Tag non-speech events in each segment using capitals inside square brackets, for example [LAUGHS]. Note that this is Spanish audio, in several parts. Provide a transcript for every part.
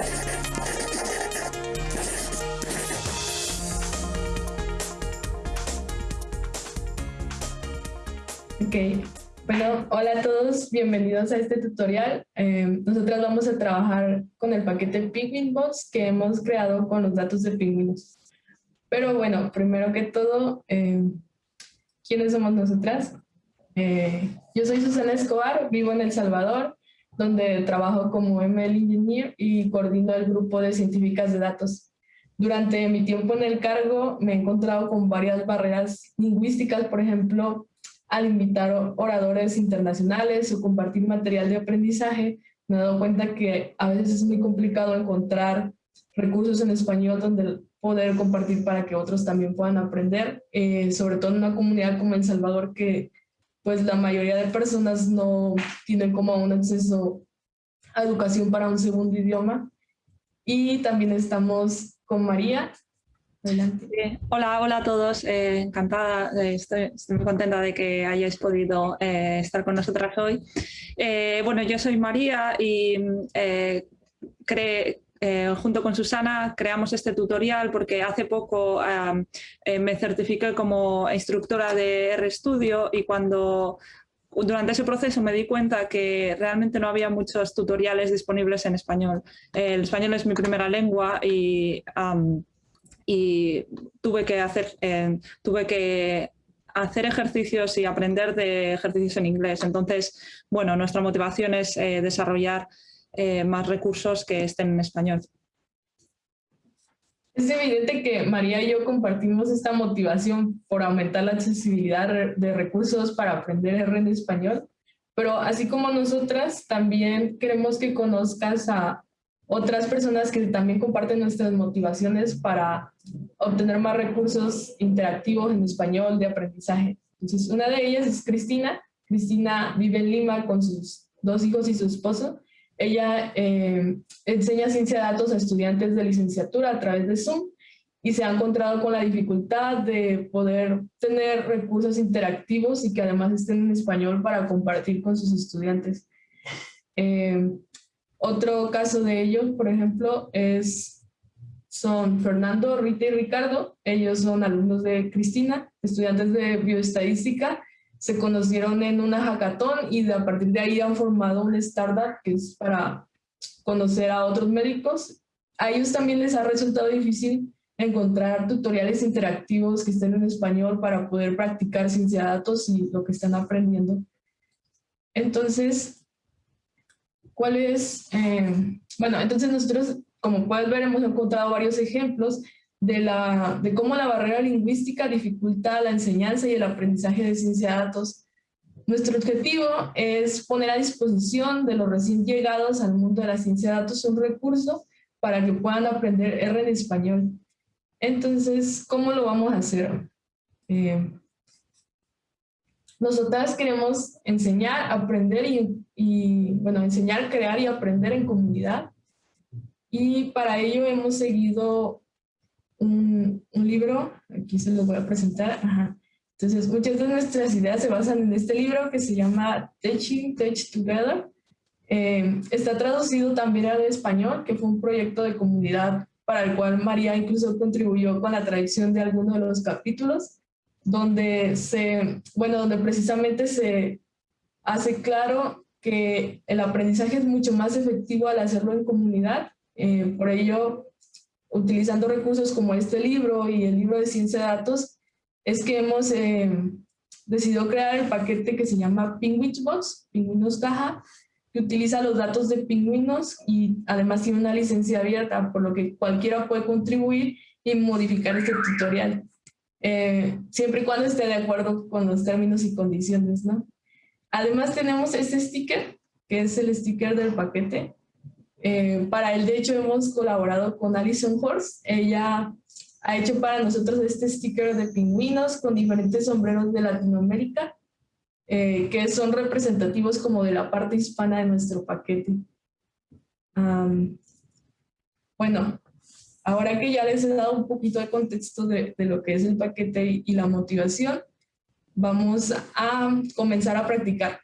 Ok, bueno, hola a todos, bienvenidos a este tutorial. Eh, nosotras vamos a trabajar con el paquete Box que hemos creado con los datos de pingüinos. Pero bueno, primero que todo, eh, ¿quiénes somos nosotras? Eh, yo soy Susana Escobar, vivo en El Salvador, donde trabajo como ML Engineer y coordino el grupo de científicas de datos. Durante mi tiempo en el cargo me he encontrado con varias barreras lingüísticas, por ejemplo, al invitar oradores internacionales o compartir material de aprendizaje, me he dado cuenta que a veces es muy complicado encontrar recursos en español donde poder compartir para que otros también puedan aprender, eh, sobre todo en una comunidad como El Salvador que pues la mayoría de personas no tienen como un acceso a educación para un segundo idioma. Y también estamos con María. Adelante. hola, hola a todos. Eh, encantada, eh, estoy, muy contenta de que hayáis podido eh, estar con nosotras hoy. bueno, yo soy María y creo eh, junto con Susana creamos este tutorial porque hace poco eh, me certifiqué como instructora de RStudio y cuando durante ese proceso me di cuenta que realmente no había muchos tutoriales disponibles en español. El español es mi primera lengua y, tuve que hacer, eh, tuve que hacer ejercicios y aprender de ejercicios en inglés. Entonces, bueno, nuestra motivación es desarrollar eh, más recursos que estén en español. Es evidente que María y yo compartimos esta motivación por aumentar la accesibilidad de recursos para aprender R en español, pero así como nosotras, también queremos que conozcas a otras personas que también comparten nuestras motivaciones para obtener más recursos interactivos en español de aprendizaje. Entonces, una de ellas es Cristina. Cristina vive en Lima con sus dos hijos y su esposo ella eh, enseña ciencia de datos a estudiantes de licenciatura a través de Zoom y se ha encontrado con la dificultad de poder tener recursos interactivos y que además estén en español para compartir con sus estudiantes. Eh, otro caso de ello, por ejemplo, es, son Fernando, Rita y Ricardo. Ellos son alumnos de Cristina, estudiantes de bioestadística se conocieron en una hackathon y a partir de ahí han formado una startup que es para conocer a otros médicos. A ellos también les ha resultado difícil encontrar tutoriales interactivos que estén en español para poder practicar ciencia de datos y lo que están aprendiendo. Entonces, ¿cuál es? Eh, bueno, entonces nosotros, como puedes ver, hemos encontrado varios ejemplos de, la, de cómo la barrera lingüística dificulta la enseñanza y el aprendizaje de ciencia de datos. Nuestro objetivo es poner a disposición de los recién llegados al mundo de la ciencia de datos un recurso para que puedan aprender R en español. Entonces, ¿cómo lo vamos a hacer? Eh, nosotras queremos enseñar, aprender y, y, bueno, enseñar, crear y aprender en comunidad. Y para ello hemos seguido un, libro, aquí se lo voy a presentar. Entonces, muchas de nuestras ideas se basan en este libro que se llama Teaching, Teach Together. Eh, está traducido también al español, que fue un proyecto de comunidad para el cual María incluso contribuyó con la traducción de algunos de los capítulos, donde, se, bueno, donde precisamente se hace claro que el aprendizaje es mucho más efectivo al hacerlo en comunidad. Eh, por ello, utilizando recursos como este libro y el libro de ciencia de datos, es que hemos eh, decidido crear el paquete que se llama Penguins Box, Pingüinos Caja, que utiliza los datos de pingüinos y además tiene una licencia abierta, por lo que cualquiera puede contribuir y modificar este tutorial, eh, siempre y cuando esté de acuerdo con los términos y condiciones. ¿no? Además tenemos este sticker, que es el sticker del paquete, eh, para él, de hecho, hemos colaborado con Alison Horst. Ella ha hecho para nosotros este sticker de pingüinos con diferentes sombreros de Latinoamérica, eh, que son representativos como de la parte hispana de nuestro paquete. bueno, ahora que ya les he dado un poquito de contexto de, lo que es el paquete y la motivación, vamos a comenzar a practicar.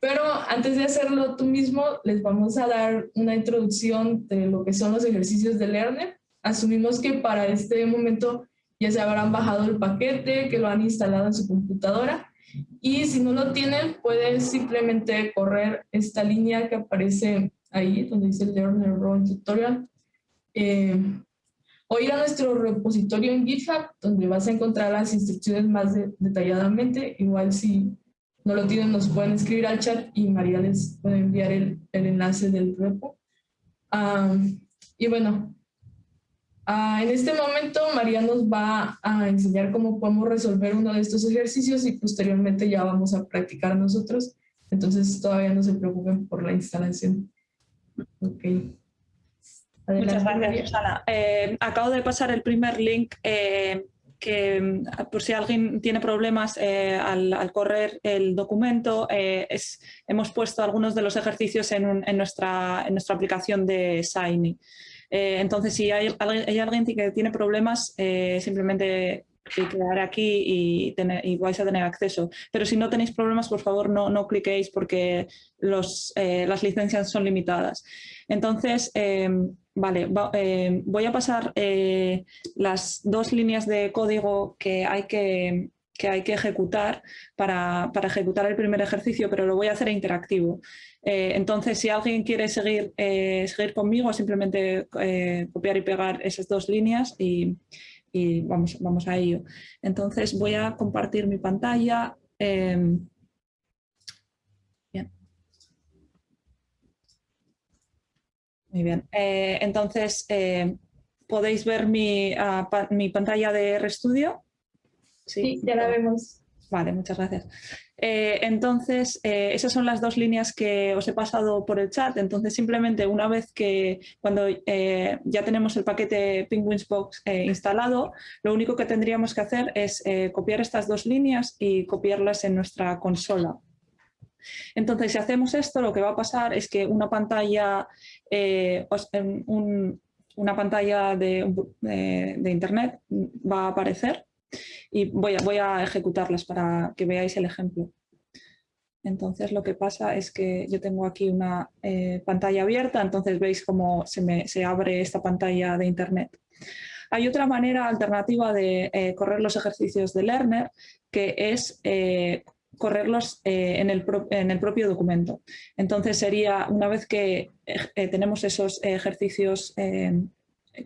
Pero antes de hacerlo tú mismo, les vamos a dar una introducción de lo que son los ejercicios de Learner. Asumimos que para este momento ya se habrán bajado el paquete, que lo han instalado en su computadora. Y si no lo tienen, pueden simplemente correr esta línea que aparece ahí, donde dice Learner Role Tutorial. Eh, o ir a nuestro repositorio en GitHub, donde vas a encontrar las instrucciones más detalladamente. Igual si no lo tienen, nos pueden escribir al chat y María les puede enviar el, el enlace del repo. y bueno, en este momento María nos va a enseñar cómo podemos resolver uno de estos ejercicios y posteriormente ya vamos a practicar nosotros. Entonces todavía no se preocupen por la instalación. Ok. Muchas gracias, Susana. Eh, acabo de pasar el primer link eh, que mm, por si alguien tiene problemas eh, al, correr el documento, eh, hemos puesto algunos de los ejercicios en, nuestra, en nuestra, aplicación de Shiny. Eh, entonces, si hay, alguien que tiene problemas, simplemente clicar aquí y, y, vais a tener acceso. Pero si no tenéis problemas, por favor, no, no cliquéis porque los, las licencias son limitadas. Entonces, Vale, eh, voy a pasar eh, las dos líneas de código que hay que, hay que ejecutar para, ejecutar el primer ejercicio, pero lo voy a hacer interactivo. Eh, entonces, si alguien quiere seguir, seguir conmigo, simplemente copiar y pegar esas dos líneas y, y, vamos, vamos a ello. Entonces, voy a compartir mi pantalla. Muy bien. Eh, entonces, eh, ¿podéis ver mi, ah, mi, pantalla de RStudio? Sí, ya la vemos. Vale, muchas gracias. Eh, entonces, esas son las dos líneas que os he pasado por el chat. Entonces, simplemente una vez que cuando ya tenemos el paquete Penguinsbox instalado, lo único que tendríamos que hacer es copiar estas dos líneas y copiarlas en nuestra consola. Entonces, si hacemos esto, lo que va a pasar es que una pantalla, eh, una pantalla de, Internet va a aparecer y voy a, ejecutarlas para que veáis el ejemplo. Entonces lo que pasa es que yo tengo aquí una eh, pantalla abierta, entonces veis cómo se, abre esta pantalla de Internet. Hay otra manera alternativa de eh, correr los ejercicios de Learner, que es correrlos eh, en, el propio documento. Entonces sería, una vez que eh, tenemos esos ejercicios eh,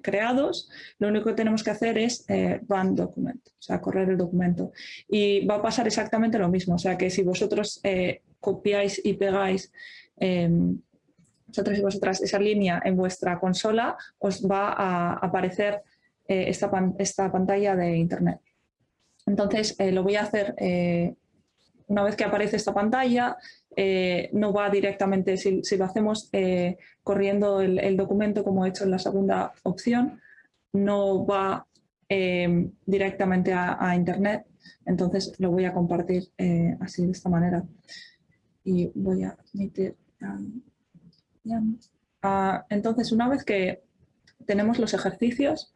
creados, lo único que tenemos que hacer es run document, o sea, correr el documento. Y va a pasar exactamente lo mismo, o sea, que si vosotros copiáis y pegáis vosotros y vosotras esa línea en vuestra consola, os va a aparecer esta, pantalla de Internet. Entonces, lo voy a hacer una vez que aparece esta pantalla, eh, no va directamente, si, lo hacemos eh, corriendo el, documento como he hecho en la segunda opción, no va eh, directamente a, Internet, entonces lo voy a compartir así de esta manera. Y voy a meter... Ah, entonces, una vez que tenemos los ejercicios,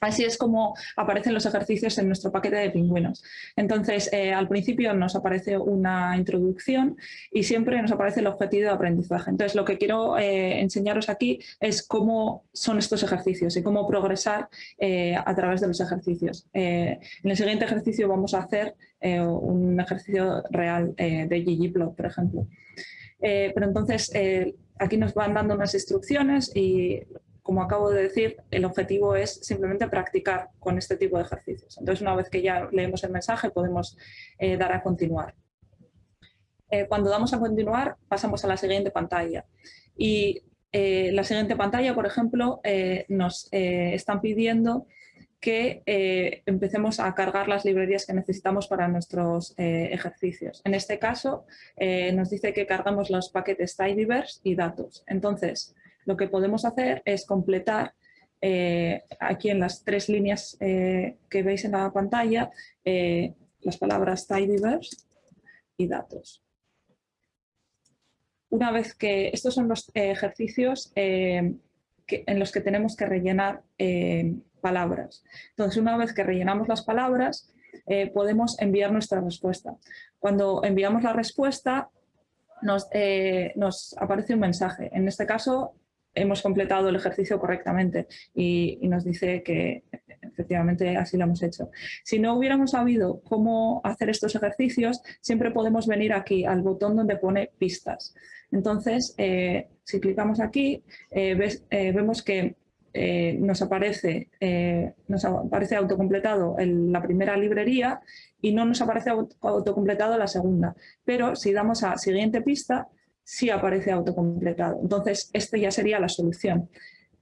Así es como aparecen los ejercicios en nuestro paquete de pingüinos. Entonces, eh, al principio nos aparece una introducción y siempre nos aparece el objetivo de aprendizaje. Entonces, lo que quiero eh, enseñaros aquí es cómo son estos ejercicios y cómo progresar eh, a través de los ejercicios. en el siguiente ejercicio vamos a hacer un ejercicio real de ggplot, por ejemplo. pero entonces, aquí nos van dando unas instrucciones y como acabo de decir, el objetivo es simplemente practicar con este tipo de ejercicios. Entonces, una vez que ya leemos el mensaje, podemos eh, dar a continuar. Eh, cuando damos a continuar, pasamos a la siguiente pantalla. Y eh, la siguiente pantalla, por ejemplo, nos están pidiendo que empecemos a cargar las librerías que necesitamos para nuestros ejercicios. En este caso, nos dice que cargamos los paquetes tidyverse y datos. Entonces, lo que podemos hacer es completar eh, aquí en las tres líneas eh, que veis en la pantalla eh, las palabras tidyverse y datos. Una vez que estos son los ejercicios en los que tenemos que rellenar palabras. Entonces, una vez que rellenamos las palabras, podemos enviar nuestra respuesta. Cuando enviamos la respuesta, nos, nos aparece un mensaje. En este caso, hemos completado el ejercicio correctamente y, nos dice que efectivamente así lo hemos hecho. Si no hubiéramos sabido cómo hacer estos ejercicios, siempre podemos venir aquí al botón donde pone pistas. Entonces, eh, si clicamos aquí, eh, eh, vemos que nos, aparece, nos aparece autocompletado en la primera librería y no nos aparece autocompletado la segunda. Pero si damos a siguiente pista, sí aparece autocompletado. Entonces, esta ya sería la solución.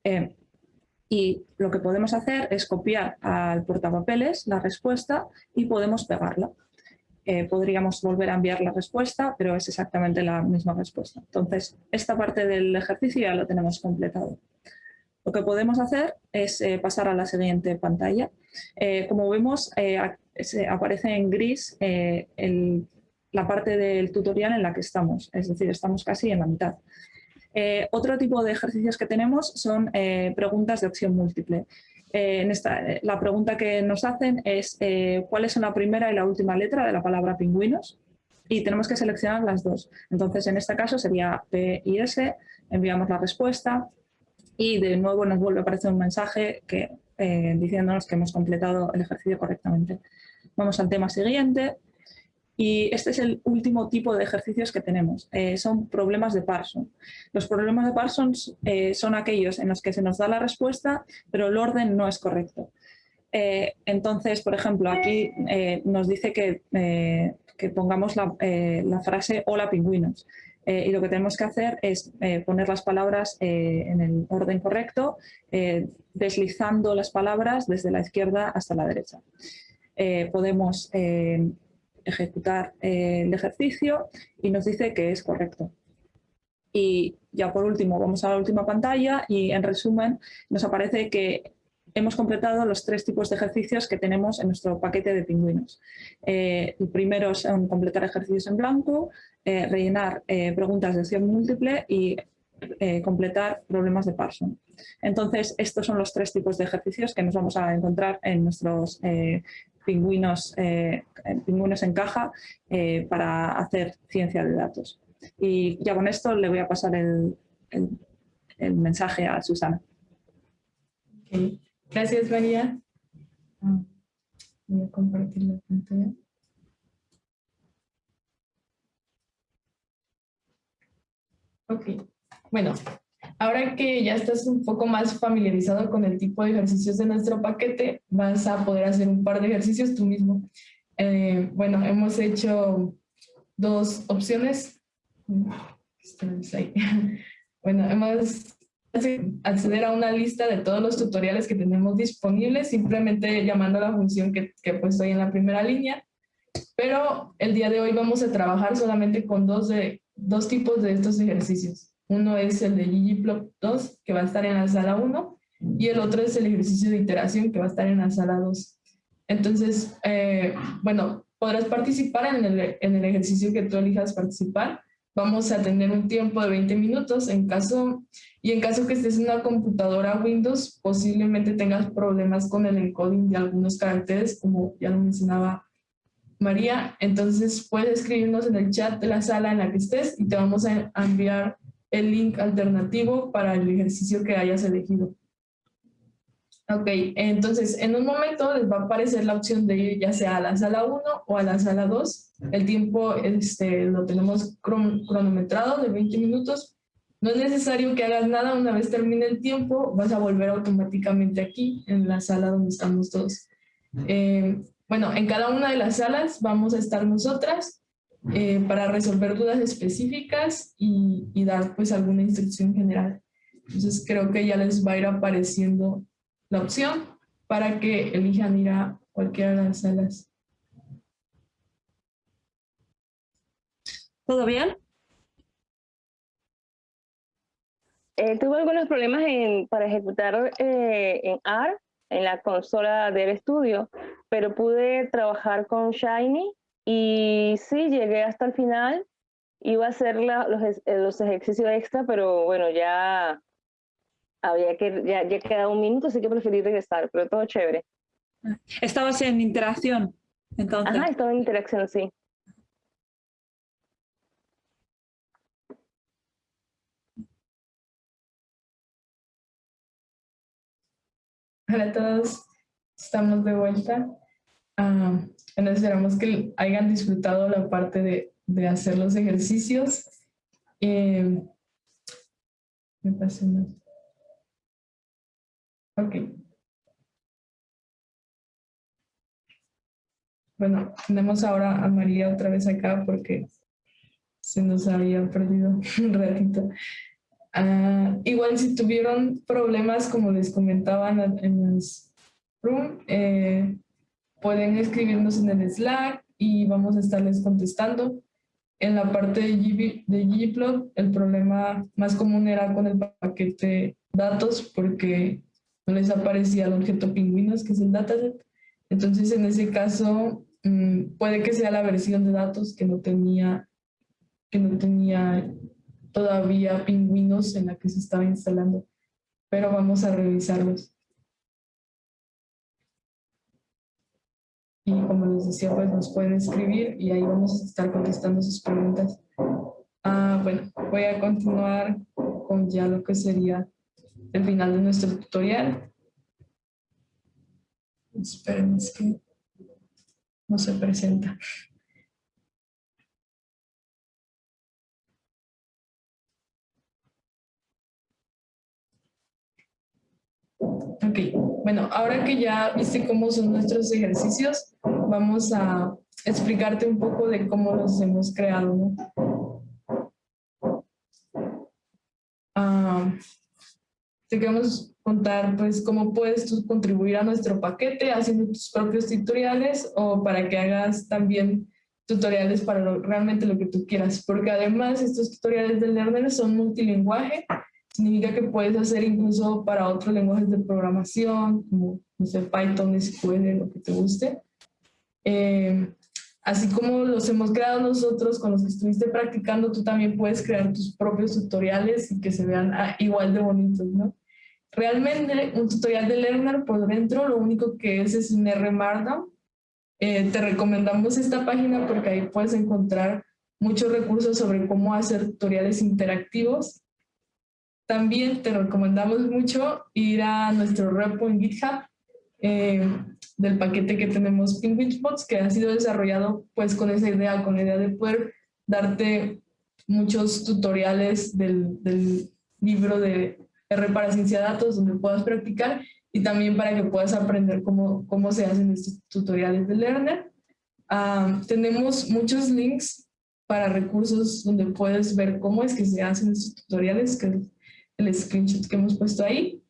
Eh, y lo que podemos hacer es copiar al portapapeles la respuesta y podemos pegarla. Eh, podríamos volver a enviar la respuesta, pero es exactamente la misma respuesta. Entonces, esta parte del ejercicio ya lo tenemos completado. Lo que podemos hacer es eh, pasar a la siguiente pantalla. como vemos, aparece en gris el la parte del tutorial en la que estamos, es decir, estamos casi en la mitad. Eh, otro tipo de ejercicios que tenemos son eh, preguntas de opción múltiple. Eh, en esta, la pregunta que nos hacen es cuáles son la primera y la última letra de la palabra pingüinos y tenemos que seleccionar las dos. Entonces, en este caso sería P y S, enviamos la respuesta y de nuevo nos vuelve a aparecer un mensaje que, diciéndonos que hemos completado el ejercicio correctamente. Vamos al tema siguiente. Y este es el último tipo de ejercicios que tenemos. Eh, son problemas de Parsons. Los problemas de Parsons eh, son aquellos en los que se nos da la respuesta, pero el orden no es correcto. Eh, entonces, por ejemplo, aquí nos dice que, pongamos la, la, frase hola pingüinos. y lo que tenemos que hacer es poner las palabras en el orden correcto, deslizando las palabras desde la izquierda hasta la derecha. podemos ejecutar eh, el ejercicio y nos dice que es correcto. Y ya por último vamos a la última pantalla y en resumen nos aparece que hemos completado los tres tipos de ejercicios que tenemos en nuestro paquete de pingüinos. Eh, el primero es completar ejercicios en blanco, eh, rellenar preguntas de opción múltiple y completar problemas de Parson. Entonces, estos son los tres tipos de ejercicios que nos vamos a encontrar en nuestros pingüinos, eh, pingüinos en caja eh, para hacer ciencia de datos. Y ya con esto le voy a pasar el, el, mensaje a Susana. Gracias, María. Ah, voy a compartir la pantalla. Ok, bueno, Ahora que ya estás un poco más familiarizado con el tipo de ejercicios de nuestro paquete, vas a poder hacer un par de ejercicios tú mismo. Eh, bueno, hemos hecho dos opciones. [LAUGHS] Bueno, hemos acceder a una lista de todos los tutoriales que tenemos disponibles, simplemente llamando a la función que, que he puesto ahí en la primera línea. Pero el día de hoy vamos a trabajar solamente con dos, de, dos tipos de estos ejercicios. Uno es el de ggplot 2, que va a estar en la sala 1, y el otro es el ejercicio de iteración, que va a estar en la sala 2. Entonces, eh, bueno, podrás participar en el, en el ejercicio que tú elijas participar. Vamos a tener un tiempo de 20 minutos en caso, y en caso que estés en una computadora Windows, posiblemente tengas problemas con el encoding de algunos caracteres, como ya lo mencionaba María. Entonces, puedes escribirnos en el chat de la sala en la que estés y te vamos a enviar el link alternativo para el ejercicio que hayas elegido. Ok, entonces en un momento les va a aparecer la opción de ir ya sea a la sala 1 o a la sala 2. El tiempo este, lo tenemos cronometrado de 20 minutos. No es necesario que hagas nada, una vez termine el tiempo vas a volver automáticamente aquí en la sala donde estamos todos. Eh, bueno, en cada una de las salas vamos a estar nosotras eh, para resolver dudas específicas y, y, dar pues alguna instrucción general. Entonces creo que ya les va a ir apareciendo la opción para que elijan ir a cualquiera de las salas. ¿Todo bien? Eh, tuve algunos problemas en, para ejecutar eh, en R, en la consola del estudio, pero pude trabajar con Shiny y sí, llegué hasta el final. Iba a hacer la, los, eh, los, ejercicios extra, pero bueno, ya había que, ya, ya quedaba un minuto, así que preferí regresar, pero todo chévere. Ah, estabas en interacción, entonces. Ajá, estaba en interacción, sí. Hola a todos, estamos de vuelta. Uh, esperamos que hayan disfrutado la parte de, de hacer los ejercicios. Eh, me pasé más. Ok. Bueno, tenemos ahora a María otra vez acá porque se nos había perdido [LAUGHS] un ratito. Uh, igual si tuvieron problemas, como les comentaban en el room, eh, pueden escribirnos en el Slack y vamos a estarles contestando. En la parte de, Gplot, el problema más común era con el paquete datos porque no les aparecía el objeto pingüinos, que es el dataset. Entonces, en ese caso, mmm, puede que sea la versión de datos que no tenía, que no tenía todavía pingüinos en la que se estaba instalando, pero vamos a revisarlos. Y como les decía, pues nos pueden escribir y ahí vamos a estar contestando sus preguntas. Ah, bueno, voy a continuar con ya lo que sería el final de nuestro tutorial. Esperen, es que no se presenta. Ok, bueno, ahora que ya viste cómo son nuestros ejercicios, vamos a explicarte un poco de cómo los hemos creado. Ah, te queremos contar pues cómo puedes tú contribuir a nuestro paquete haciendo tus propios tutoriales o para que hagas también tutoriales para realmente lo que tú quieras, porque además estos tutoriales de Learner son multilingüaje significa que puedes hacer incluso para otros lenguajes de programación, como no sé, Python, SQL, lo que te guste. Eh, así como los hemos creado nosotros con los que estuviste practicando, tú también puedes crear tus propios tutoriales y que se vean ah, igual de bonitos, ¿no? Realmente un tutorial de Learner por dentro lo único que es es un R Markdown. Eh, te recomendamos esta página porque ahí puedes encontrar muchos recursos sobre cómo hacer tutoriales interactivos también te recomendamos mucho ir a nuestro repo en GitHub eh, del paquete que tenemos Penguin que ha sido desarrollado pues con esa idea, con la idea de poder darte muchos tutoriales del, del libro de R para ciencia de datos donde puedas practicar y también para que puedas aprender cómo, cómo se hacen estos tutoriales de Learner. Ah, tenemos muchos links para recursos donde puedes ver cómo es que se hacen estos tutoriales, que el screenshot que hemos puesto ahí.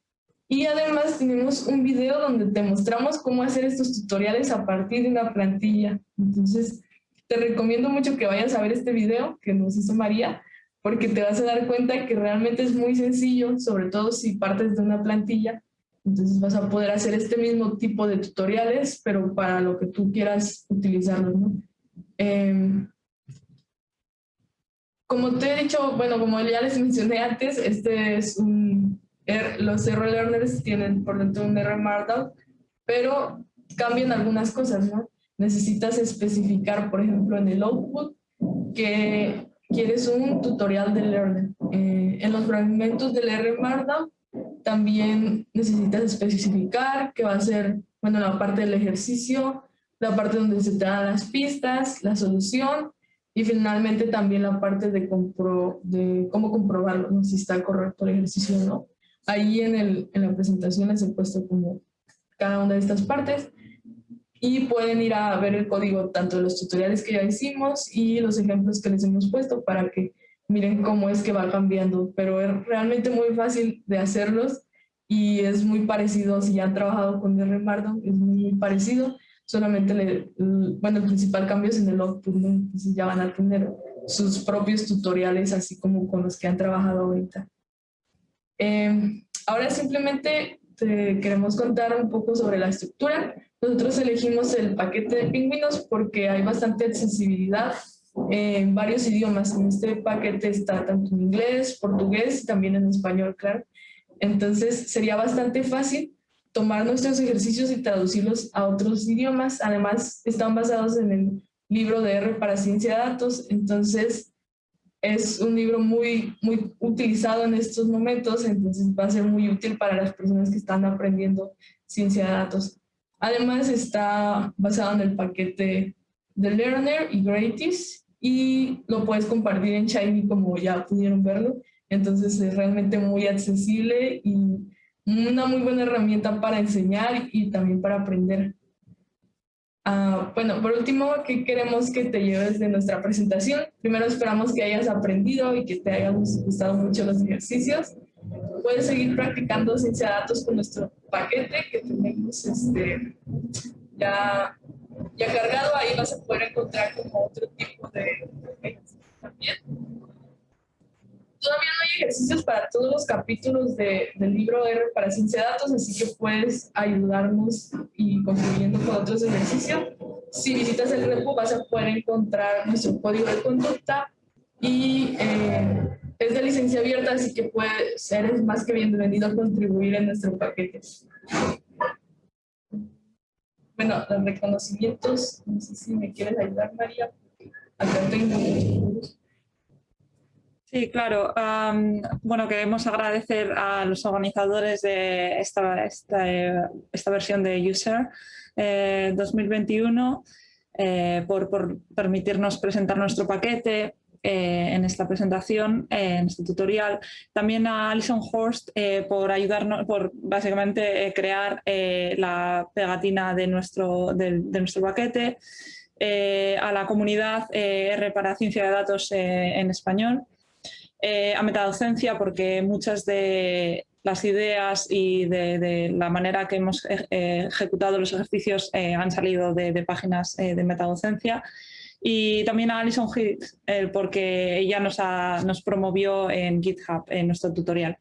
Y además tenemos un video donde te mostramos cómo hacer estos tutoriales a partir de una plantilla. Entonces, te recomiendo mucho que vayas a ver este video que nos hizo María, porque te vas a dar cuenta que realmente es muy sencillo, sobre todo si partes de una plantilla. Entonces vas a poder hacer este mismo tipo de tutoriales, pero para lo que tú quieras utilizarlos. ¿no? Eh, como te he dicho, bueno, como ya les mencioné antes, este es un, los R learners tienen por dentro un R Markdown, pero cambian algunas cosas, ¿no? Necesitas especificar, por ejemplo, en el output, que quieres un tutorial de learner. Eh, en los fragmentos del R Markdown también necesitas especificar que va a ser, bueno, la parte del ejercicio, la parte donde se te dan las pistas, la solución y finalmente también la parte de, compro, de cómo comprobarlo, si está correcto el ejercicio o no. Ahí en, el, en la presentación les he puesto como cada una de estas partes. Y pueden ir a ver el código tanto de los tutoriales que ya hicimos y los ejemplos que les hemos puesto para que miren cómo es que va cambiando, pero es realmente muy fácil de hacerlos y es muy parecido, si ya han trabajado con R Markdown, es muy parecido, solamente le, bueno, el principal cambio es en el output, ¿no? entonces ya van a tener sus propios tutoriales, así como con los que han trabajado ahorita. Eh, ahora simplemente te queremos contar un poco sobre la estructura. Nosotros elegimos el paquete de pingüinos porque hay bastante accesibilidad en varios idiomas. En este paquete está tanto en inglés, portugués y también en español, claro. Entonces sería bastante fácil tomar nuestros ejercicios y traducirlos a otros idiomas. Además, están basados en el libro de R para ciencia de datos, entonces es un libro muy, muy utilizado en estos momentos, entonces va a ser muy útil para las personas que están aprendiendo ciencia de datos. Además está basado en el paquete de Learner y Gratis y lo puedes compartir en Shiny como ya pudieron verlo. Entonces es realmente muy accesible y una muy buena herramienta para enseñar y también para aprender. Uh, bueno, por último, ¿qué queremos que te lleves de nuestra presentación? Primero esperamos que hayas aprendido y que te hayan gustado mucho los ejercicios. Puedes seguir practicando ciencia de datos con nuestro paquete que tenemos este, ya, ya cargado. Ahí vas a poder encontrar como otro tipo de también. Todavía no hay ejercicios para todos los capítulos de, del libro R para ciencia de datos, así que puedes ayudarnos y contribuyendo con otros ejercicios. Si visitas el repo vas a poder encontrar nuestro código de conducta y eh, es de licencia abierta, así que puedes ser más que bienvenido a contribuir en nuestro paquete. Bueno, los reconocimientos, no sé si me quieres ayudar, María. Acá tengo Sí, claro. bueno, queremos agradecer a los organizadores de esta, esta, versión de User 2021 eh, eh, por, por, permitirnos presentar nuestro paquete eh, en esta presentación, en este tutorial. También a Alison Horst por ayudarnos, por básicamente crear la pegatina de nuestro, de, de nuestro paquete. a la comunidad R para Ciencia de Datos en Español eh, a metadocencia porque muchas de las ideas y de, la manera que hemos eh, ejecutado los ejercicios eh, han salido de, páginas de metadocencia. Y también a Alison Hicks, porque ella nos, nos, promovió en GitHub en nuestro tutorial.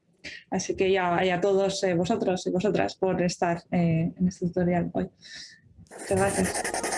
Así que ya, a todos vosotros y vosotras por estar en este tutorial hoy. Muchas gracias.